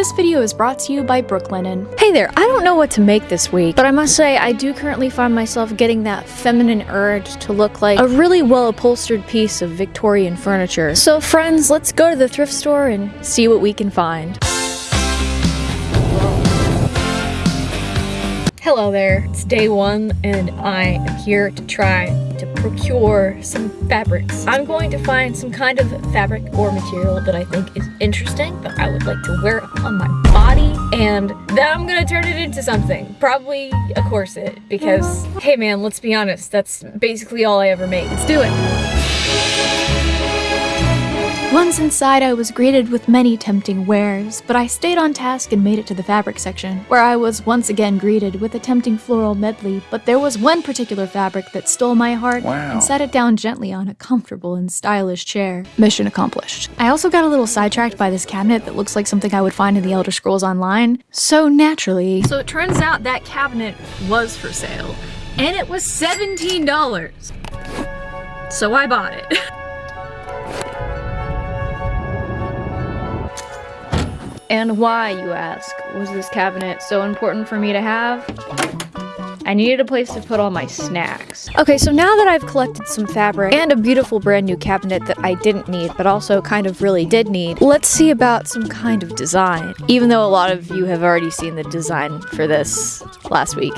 This video is brought to you by Brooklinen. Hey there, I don't know what to make this week, but I must say I do currently find myself getting that feminine urge to look like a really well upholstered piece of Victorian furniture. So friends, let's go to the thrift store and see what we can find. Hello there, it's day one and I am here to try to procure some fabrics. I'm going to find some kind of fabric or material that I think is interesting that I would like to wear on my body and then I'm gonna turn it into something. Probably a corset because, hey man, let's be honest, that's basically all I ever make. Let's do it. Once inside, I was greeted with many tempting wares, but I stayed on task and made it to the fabric section, where I was once again greeted with a tempting floral medley, but there was one particular fabric that stole my heart Wow. and set it down gently on a comfortable and stylish chair. Mission accomplished. I also got a little sidetracked by this cabinet that looks like something I would find in the Elder Scrolls Online, so naturally, So it turns out that cabinet was for sale, and it was $17. So I bought it. And why, you ask, was this cabinet so important for me to have? I needed a place to put all my snacks. Okay, so now that I've collected some fabric and a beautiful brand new cabinet that I didn't need, but also kind of really did need, let's see about some kind of design. Even though a lot of you have already seen the design for this last week.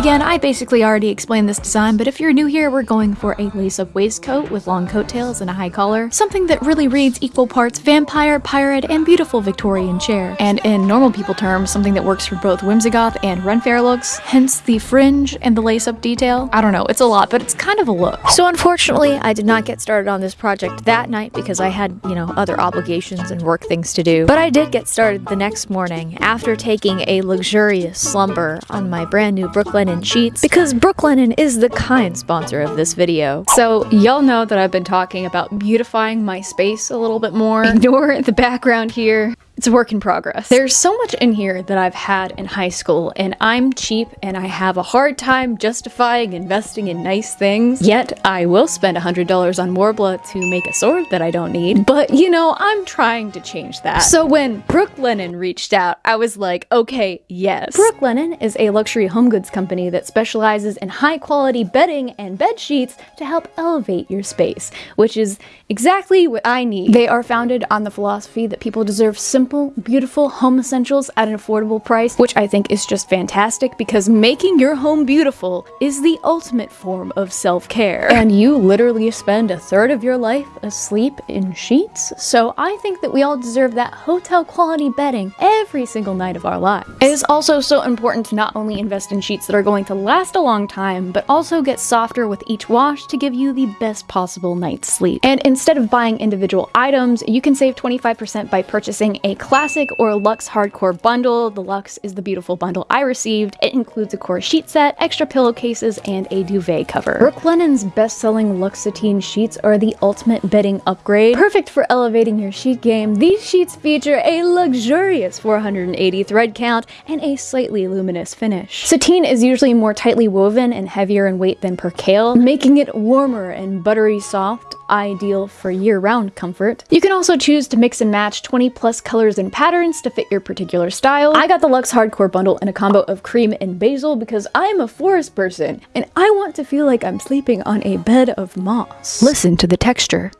Again, I basically already explained this design, but if you're new here, we're going for a lace-up waistcoat with long coattails and a high collar. Something that really reads equal parts vampire, pirate, and beautiful Victorian chair. And in normal people terms, something that works for both Whimsigoth and Ren Fair looks, hence the fringe and the lace-up detail. I don't know, it's a lot, but it's kind of a look. So unfortunately, I did not get started on this project that night because I had, you know, other obligations and work things to do. But I did get started the next morning after taking a luxurious slumber on my brand new Brooklinen sheets because Brooklinen is the kind sponsor of this video. So y'all know that I've been talking about beautifying my space a little bit more. Ignore the background here. It's a work in progress. There's so much in here that I've had in high school, and I'm cheap and I have a hard time justifying investing in nice things. Yet, I will spend $100 on Worbla to make a sword that I don't need. But, you know, I'm trying to change that. So when Brooklinen reached out, I was like, okay, yes. Brooklinen is a luxury home goods company that specializes in high quality bedding and bed sheets to help elevate your space, which is exactly what I need. They are founded on the philosophy that people deserve simple, beautiful home essentials at an affordable price, which I think is just fantastic because making your home beautiful is the ultimate form of self-care. And you literally spend a third of your life asleep in sheets, so I think that we all deserve that hotel quality bedding every single night of our lives. It is also so important to not only invest in sheets that are going to last a long time, but also get softer with each wash to give you the best possible night's sleep. And instead of buying individual items, you can save 25% by purchasing a classic or luxe hardcore bundle. The luxe is the beautiful bundle I received. It includes a core sheet set, extra pillowcases, and a duvet cover. Brooklinen's best-selling Luxe Sateen sheets are the ultimate bedding upgrade. Perfect for elevating your sheet game, these sheets feature a luxurious 480 thread count and a slightly luminous finish. Sateen is usually more tightly woven and heavier in weight than percale, making it warmer and buttery soft, ideal for year-round comfort. You can also choose to mix and match 20 plus colors and patterns to fit your particular style. I got the Luxe Hardcore bundle in a combo of cream and basil because I'm a forest person and I want to feel like I'm sleeping on a bed of moss. Listen to the texture.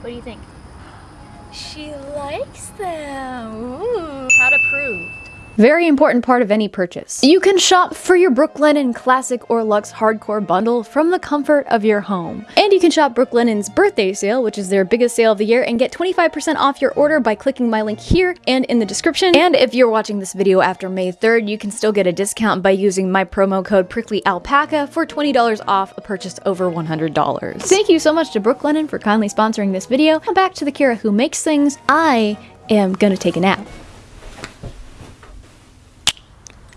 What do you think? She likes them. Ooh. How to prove. Very important part of any purchase. You can shop for your Brooklinen Classic or Luxe Hardcore bundle from the comfort of your home. And you can shop Brooklinen's birthday sale, which is their biggest sale of the year, and get 25% off your order by clicking my link here and in the description. And if you're watching this video after May 3rd, you can still get a discount by using my promo code PricklyAlpaca for $20 off a purchase over $100. Thank you so much to Brooklinen for kindly sponsoring this video. Now back to the Kira who makes things. I am gonna take a nap.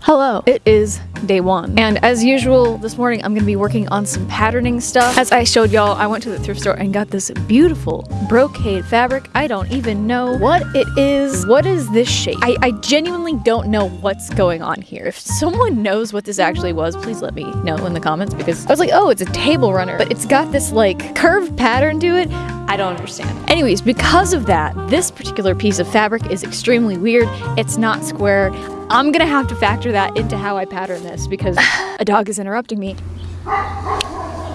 Hello, it is day one. And as usual, this morning I'm gonna be working on some patterning stuff. As I showed y'all, I went to the thrift store and got this beautiful brocade fabric. I don't even know what it is. What is this shape? I, I genuinely don't know what's going on here. If someone knows what this actually was, please let me know in the comments because I was like, oh, it's a table runner, but it's got this like curved pattern to it. I don't understand. Anyways, because of that, this particular piece of fabric is extremely weird. It's not square. I'm gonna have to factor that into how I pattern this because a dog is interrupting me.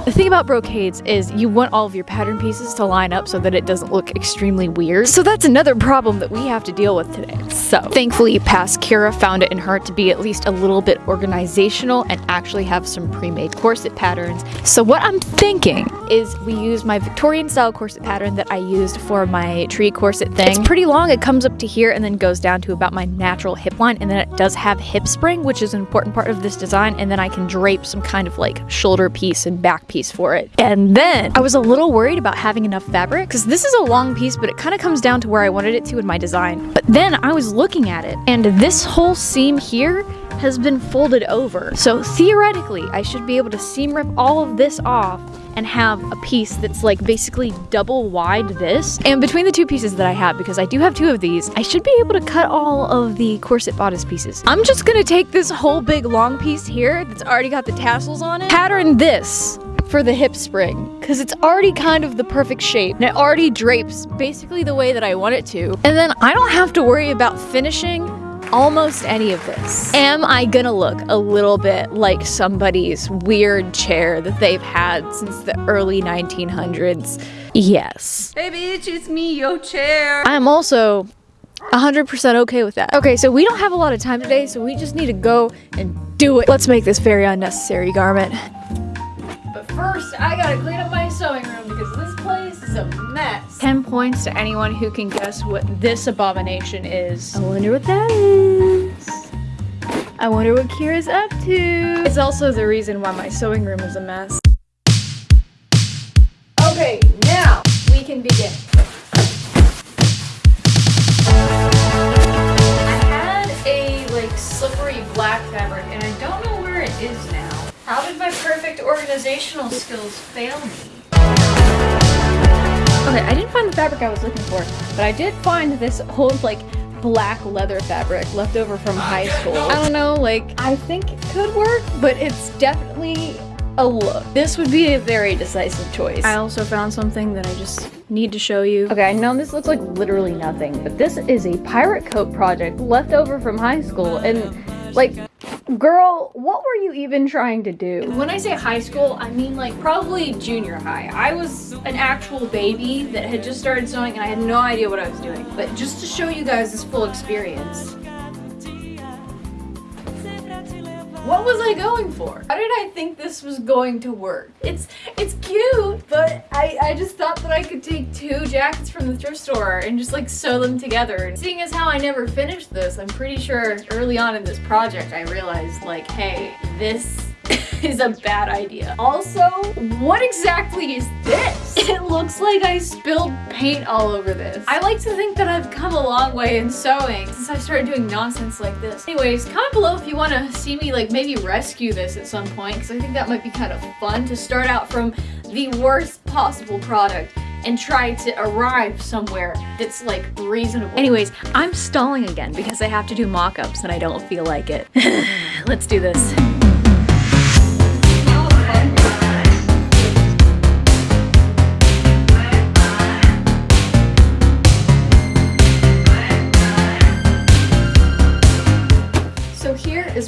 The thing about brocades is you want all of your pattern pieces to line up so that it doesn't look extremely weird. So that's another problem that we have to deal with today. So thankfully past Kira found it in her to be at least a little bit organizational and actually have some pre-made corset patterns. So what I'm thinking is we use my Victorian style corset pattern that I used for my tree corset thing. It's pretty long, it comes up to here and then goes down to about my natural hip line and then it does have hip spring which is an important part of this design and then I can drape some kind of like shoulder piece and back piece piece for it. And then I was a little worried about having enough fabric because this is a long piece, but it kind of comes down to where I wanted it to in my design. But then I was looking at it and this whole seam here has been folded over. So theoretically, I should be able to seam rip all of this off and have a piece that's like basically double wide this. And between the two pieces that I have, because I do have two of these, I should be able to cut all of the corset bodice pieces. I'm just gonna take this whole big long piece here that's already got the tassels on it, pattern this for the hip spring because it's already kind of the perfect shape and it already drapes basically the way that I want it to. And then I don't have to worry about finishing almost any of this. Am I gonna look a little bit like somebody's weird chair that they've had since the early 1900s? Yes. Hey bitch, it's me, your chair. I am also 100% okay with that. Okay, so we don't have a lot of time today, so we just need to go and do it. Let's make this very unnecessary garment. First, I gotta clean up my sewing room because this place is a mess. 10 points to anyone who can guess what this abomination is. I wonder what that is. I wonder what Kira's up to. It's also the reason why my sewing room is a mess. Okay, now we can begin. I had a like slippery black fabric and I don't know where it is now. How did my perfect organizational skills fail me? Okay, I didn't find the fabric I was looking for, but I did find this old like black leather fabric left over from high school. I don't know, like, I think it could work, but it's definitely a look. This would be a very decisive choice. I also found something that I just need to show you. Okay, I know this looks like literally nothing, but this is a pirate coat project left over from high school, and like, girl, what were you even trying to do? When I say high school, I mean like probably junior high. I was an actual baby that had just started sewing and I had no idea what I was doing. But just to show you guys this full experience, What was I going for? How did I think this was going to work? It's it's cute, but I, I just thought that I could take two jackets from the thrift store and just like sew them together. And seeing as how I never finished this, I'm pretty sure early on in this project I realized like, hey, this is a bad idea. Also, what exactly is this? It looks like I spilled paint all over this. I like to think that I've come a long way in sewing since I started doing nonsense like this. Anyways, comment below if you want to see me like maybe rescue this at some point because I think that might be kind of fun to start out from the worst possible product and try to arrive somewhere that's like reasonable. Anyways, I'm stalling again because I have to do mock-ups and I don't feel like it. Let's do this.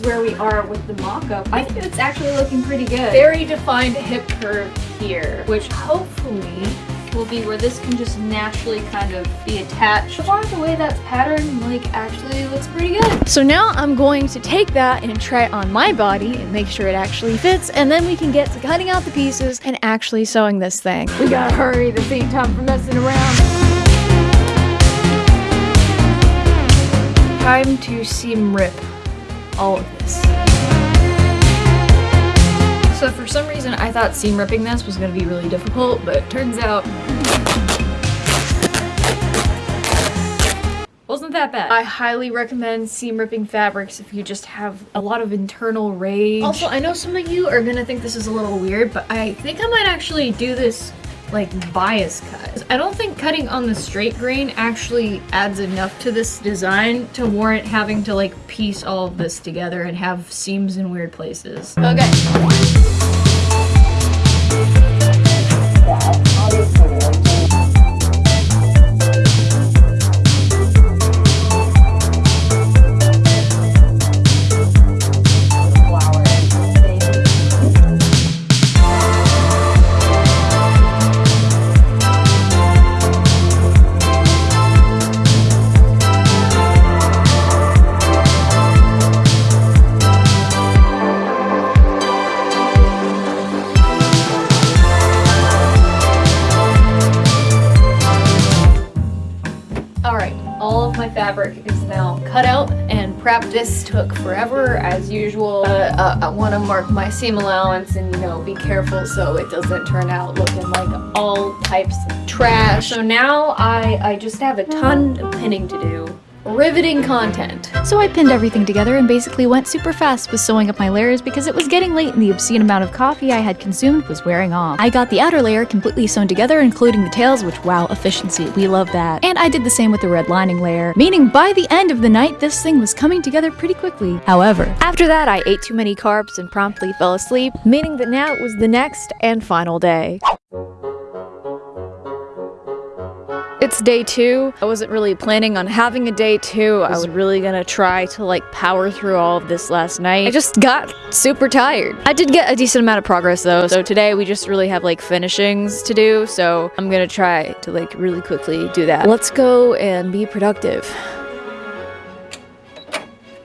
Where we are with the mock-up. I think it's actually looking pretty good. Very defined hip curve here, which hopefully will be where this can just naturally kind of be attached. So far, the way that's pattern like, actually looks pretty good. So now I'm going to take that and try it on my body and make sure it actually fits, and then we can get to cutting out the pieces and actually sewing this thing. We gotta hurry, this ain't time for messing around. Time to seam rip all of this. So for some reason I thought seam ripping this was going to be really difficult, but turns out wasn't that bad. I highly recommend seam ripping fabrics if you just have a lot of internal rage. Also, I know some of you are gonna think this is a little weird, but I think I might actually do this like bias cut. I don't think cutting on the straight grain actually adds enough to this design to warrant having to like piece all of this together and have seams in weird places. Okay. This took forever as usual. Uh, I want to mark my seam allowance and you know be careful so it doesn't turn out looking like all types of trash. So now I, I just have a ton of pinning to do. Riveting content. So I pinned everything together and basically went super fast with sewing up my layers because it was getting late and the obscene amount of coffee I had consumed was wearing off. I got the outer layer completely sewn together including the tails which wow efficiency, we love that. And I did the same with the red lining layer, meaning by the end of the night this thing was coming together pretty quickly. However, After that, I ate too many carbs and promptly fell asleep, meaning that now it was the next and final day. It's day two. I wasn't really planning on having a day two. I was really gonna try to like power through all of this last night. I just got super tired. I did get a decent amount of progress though. So today we just really have like finishings to do. So I'm gonna try to like really quickly do that. Let's go and be productive.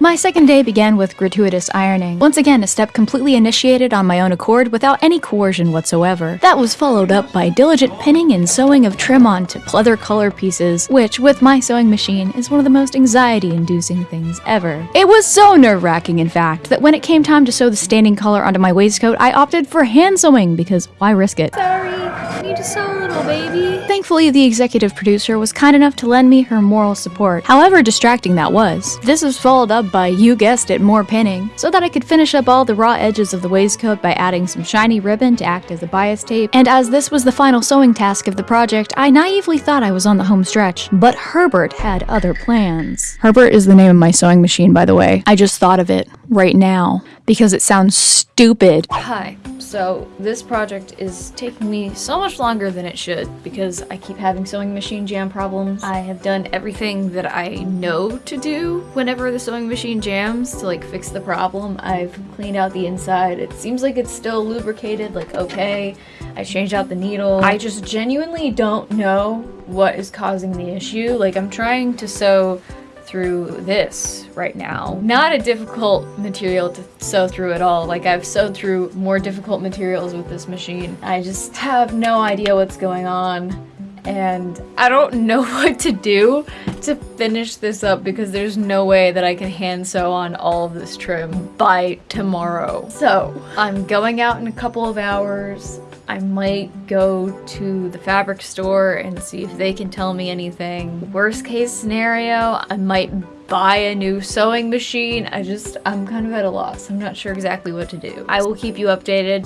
My second day began with gratuitous ironing. Once again, a step completely initiated on my own accord without any coercion whatsoever. That was followed up by diligent pinning and sewing of trim onto pleather color pieces, which, with my sewing machine, is one of the most anxiety-inducing things ever. It was so nerve-wracking, in fact, that when it came time to sew the standing collar onto my waistcoat, I opted for hand sewing because why risk it? Sorry, I need to sew a little, baby. Thankfully, the executive producer was kind enough to lend me her moral support, however distracting that was. This was followed up by, you guessed it, more pinning, so that I could finish up all the raw edges of the waistcoat by adding some shiny ribbon to act as a bias tape. And as this was the final sewing task of the project, I naively thought I was on the home stretch. But Herbert had other plans. Herbert is the name of my sewing machine, by the way. I just thought of it right now because it sounds stupid. Hi. So this project is taking me so much longer than it should because I keep having sewing machine jam problems. I have done everything that I know to do whenever the sewing machine jams to like fix the problem. I've cleaned out the inside. It seems like it's still lubricated, like okay. I changed out the needle. I just genuinely don't know what is causing the issue. Like I'm trying to sew through this right now. Not a difficult material to sew through at all. Like I've sewed through more difficult materials with this machine. I just have no idea what's going on and I don't know what to do to finish this up because there's no way that I can hand sew on all of this trim by tomorrow. So I'm going out in a couple of hours. I might go to the fabric store and see if they can tell me anything. Worst case scenario, I might buy a new sewing machine. I just, I'm kind of at a loss. I'm not sure exactly what to do. I will keep you updated.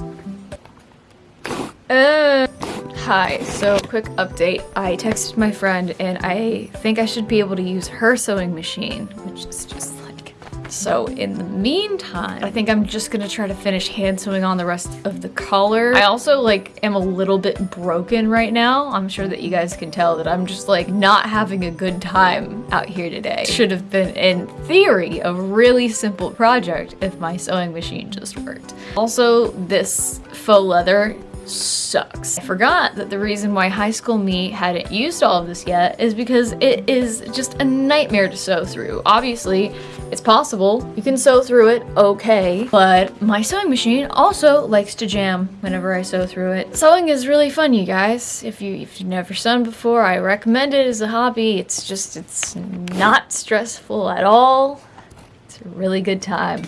Uh, hi, so quick update. I texted my friend and I think I should be able to use her sewing machine, which is just so in the meantime, I think I'm just gonna try to finish hand sewing on the rest of the collar. I also like am a little bit broken right now. I'm sure that you guys can tell that I'm just like not having a good time out here today. Should have been in theory a really simple project if my sewing machine just worked. Also, this faux leather sucks. I forgot that the reason why High School Me hadn't used all of this yet is because it is just a nightmare to sew through. Obviously, it's possible. You can sew through it okay, but my sewing machine also likes to jam whenever I sew through it. Sewing is really fun, you guys. If, you, if you've never sewn before, I recommend it as a hobby. It's just, it's not stressful at all. It's a really good time.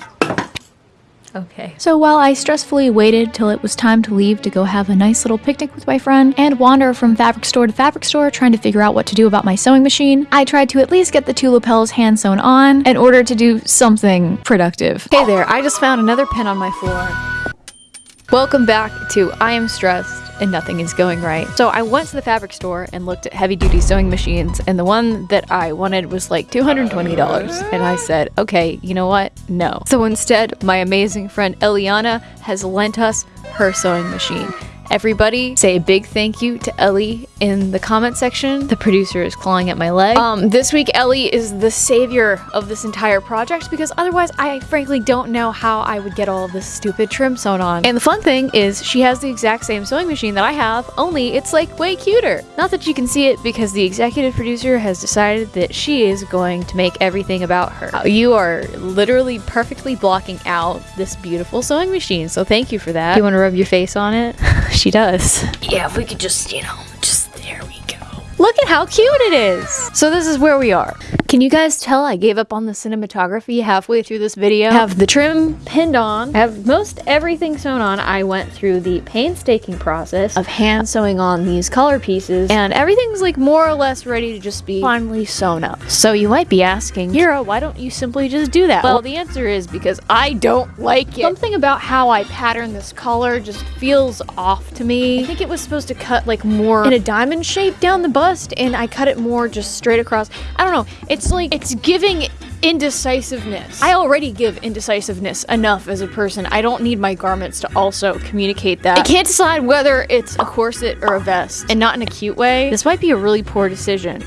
Okay. So while I stressfully waited till it was time to leave to go have a nice little picnic with my friend and wander from fabric store to fabric store trying to figure out what to do about my sewing machine, I tried to at least get the two lapels hand sewn on in order to do something productive. Hey there, I just found another pen on my floor. Welcome back to I Am Stressed and Nothing is Going Right. So I went to the fabric store and looked at heavy duty sewing machines, and the one that I wanted was like $220. And I said, okay, you know what? No. So instead, my amazing friend Eliana has lent us her sewing machine. Everybody say a big thank you to Ellie in the comment section. The producer is clawing at my leg. Um, this week Ellie is the savior of this entire project because otherwise I frankly don't know how I would get all this stupid trim sewn on. And the fun thing is she has the exact same sewing machine that I have, only it's like way cuter. Not that you can see it because the executive producer has decided that she is going to make everything about her. Uh, You are literally perfectly blocking out this beautiful sewing machine, so thank you for that. You want to rub your face on it? she does. Yeah, if we could just, you know, just there we go. Look at how cute it is! So this is where we are. Can you guys tell I gave up on the cinematography halfway through this video? I have the trim pinned on. I have most everything sewn on. I went through the painstaking process of hand sewing on these color pieces and everything's like more or less ready to just be finally sewn up. So you might be asking, Kira, why don't you simply just do that? Well, the answer is because I don't like it. Something about how I pattern this collar just feels off to me. I think it was supposed to cut like more in a diamond shape down the bust and I cut it more just straight across. I don't know. It's like, it's giving indecisiveness. I already give indecisiveness enough as a person. I don't need my garments to also communicate that. I can't decide whether it's a corset or a vest, and not in a cute way. This might be a really poor decision,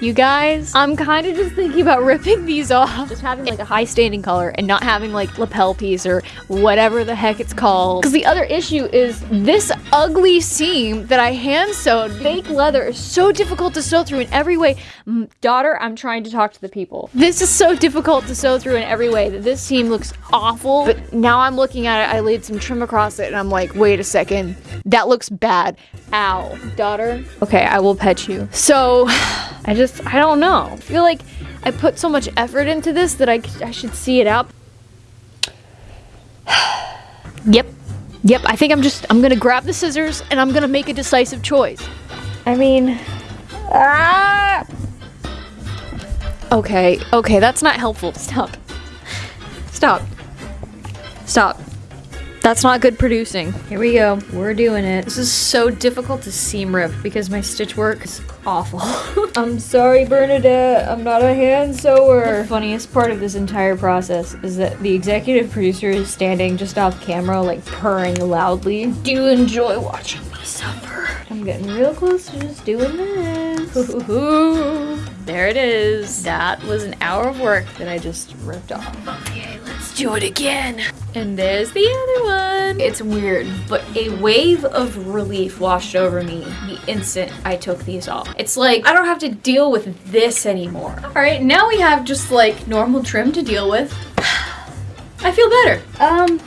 you guys, I'm kind of just thinking about ripping these off. Just having like a high standing collar and not having like lapel piece or whatever the heck it's called. Because the other issue is this ugly seam that I hand sewed. Fake leather is so difficult to sew through in every way. Daughter, I'm trying to talk to the people. This is so difficult to sew through in every way that this seam looks awful. But now I'm looking at it, I laid some trim across it and I'm like, wait a second, that looks bad. Ow. Daughter? Okay, I will pet you. So, I just, I don't know. I feel like I put so much effort into this that I, I should see it out. yep. Yep, I think I'm just, I'm gonna grab the scissors and I'm gonna make a decisive choice. I mean, ah! Okay, okay, that's not helpful. Stop. Stop. Stop. That's not good producing. Here we go. We're doing it. This is so difficult to seam rip because my stitch work is awful. I'm sorry, Bernadette. I'm not a hand sewer. The funniest part of this entire process is that the executive producer is standing just off camera, like purring loudly. Do you enjoy watching me suffer? I'm getting real close to just doing this. there it is. That was an hour of work that I just ripped off. Okay, do it again. And there's the other one. It's weird, but a wave of relief washed over me the instant I took these off. It's like, I don't have to deal with this anymore. All right, now we have just like normal trim to deal with. I feel better. Um,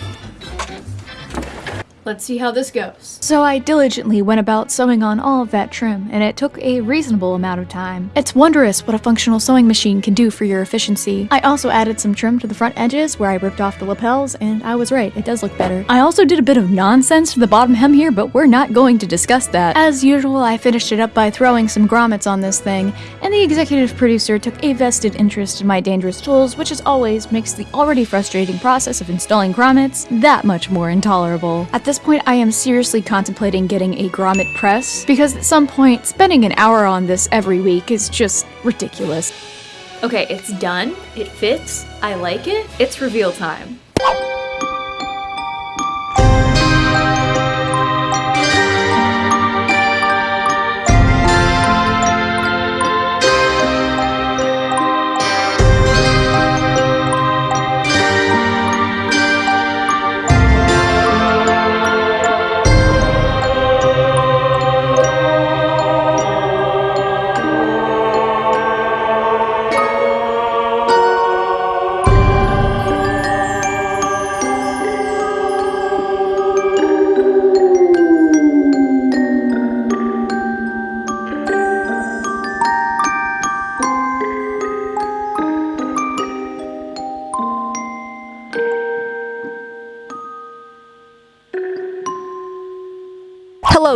Let's see how this goes. So I diligently went about sewing on all of that trim, and it took a reasonable amount of time. It's wondrous what a functional sewing machine can do for your efficiency. I also added some trim to the front edges where I ripped off the lapels, and I was right, it does look better. I also did a bit of nonsense to the bottom hem here, but we're not going to discuss that. As usual, I finished it up by throwing some grommets on this thing, and the executive producer took a vested interest in my dangerous tools, which as always makes the already frustrating process of installing grommets that much more intolerable. At this point, I am seriously contemplating getting a grommet press, because at some point, spending an hour on this every week is just ridiculous. Okay, it's done. It fits. I like it. It's reveal time.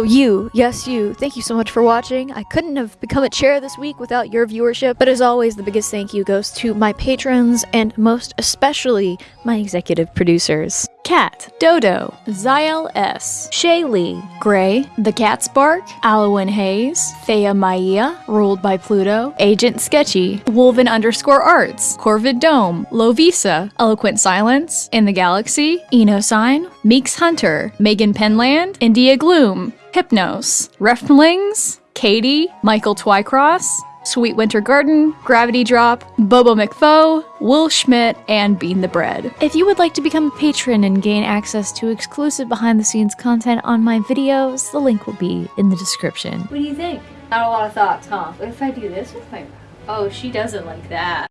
Hello, you. Yes, you. Thank you so much for watching. I couldn't have become a chair this week without your viewership, but as always, the biggest thank you goes to my patrons and most especially my executive producers. Cat, Dodo, Zyel S, Shaylee, Gray, The Cat's Bark, Alwyn Hayes, Thea Maia, Ruled by Pluto, Agent Sketchy, Wolven underscore Arts, Corvid Dome, Lovisa, Eloquent Silence, In the Galaxy, Eno Sign, Meeks Hunter, Megan Penland, India Gloom, Hypnos, Reflings, Katie, Michael Twycross, Sweet Winter Garden, Gravity Drop, Bobo McFo, Will Schmidt, and Bean the Bread. If you would like to become a patron and gain access to exclusive behind the scenes content on my videos, the link will be in the description. What do you think? Not a lot of thoughts, huh? What if I do this with my... Oh, she doesn't like that.